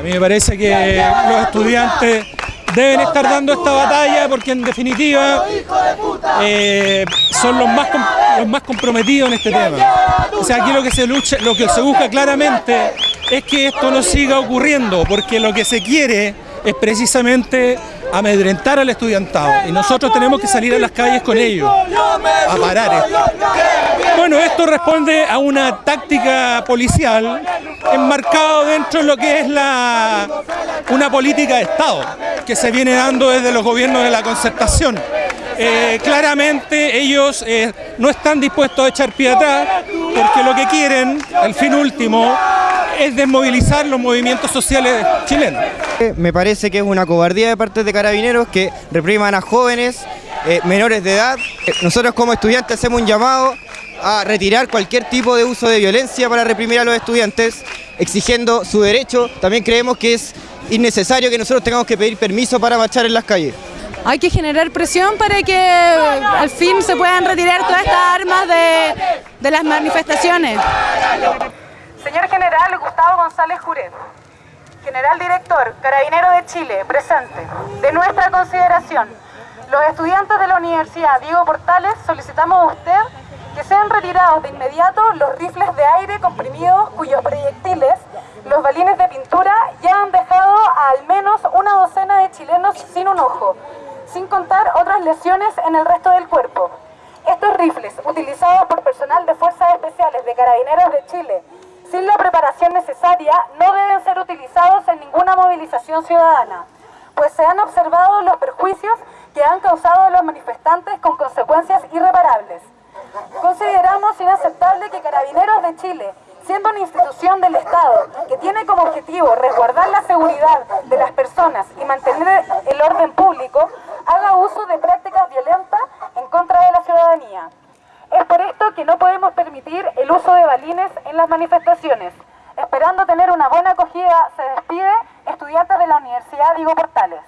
A mí me parece que los estudiantes deben estar dando esta batalla porque en definitiva eh, son los más, los más comprometidos en este tema. O sea, aquí lo que se lucha, lo que se busca claramente es que esto no siga ocurriendo, porque lo que se quiere es precisamente amedrentar al estudiantado. Y nosotros tenemos que salir a las calles con ellos. A parar esto. Bueno, esto responde a una táctica policial enmarcado dentro de lo que es la, una política de Estado que se viene dando desde los gobiernos de la concertación. Eh, claramente ellos eh, no están dispuestos a echar pie atrás porque lo que quieren, el fin último, es desmovilizar los movimientos sociales chilenos. Me parece que es una cobardía de parte de carabineros que repriman a jóvenes eh, menores de edad. Nosotros como estudiantes hacemos un llamado a retirar cualquier tipo de uso de violencia para reprimir a los estudiantes, exigiendo su derecho. También creemos que es innecesario que nosotros tengamos que pedir permiso para marchar en las calles. Hay que generar presión para que al fin se puedan retirar todas estas armas de, de las manifestaciones. Señor General Gustavo González Juret, General Director, Carabinero de Chile, presente. De nuestra consideración, los estudiantes de la Universidad Diego Portales solicitamos a usted que sean retirados de inmediato los rifles de aire comprimidos cuyos proyectiles, los balines de pintura, ya han dejado a al menos una docena de chilenos sin un ojo, sin contar otras lesiones en el resto del cuerpo. Estos rifles, utilizados por personal de Fuerzas Especiales de Carabineros de Chile, sin la preparación necesaria, no deben ser utilizados en ninguna movilización ciudadana, pues se han observado los perjuicios que han causado a los manifestantes con consecuencias irreparables. Inaceptable que Carabineros de Chile, siendo una institución del Estado que tiene como objetivo resguardar la seguridad de las personas y mantener el orden público, haga uso de prácticas violentas en contra de la ciudadanía. Es por esto que no podemos permitir el uso de balines en las manifestaciones. Esperando tener una buena acogida, se despide estudiantes de la Universidad Diego Portales.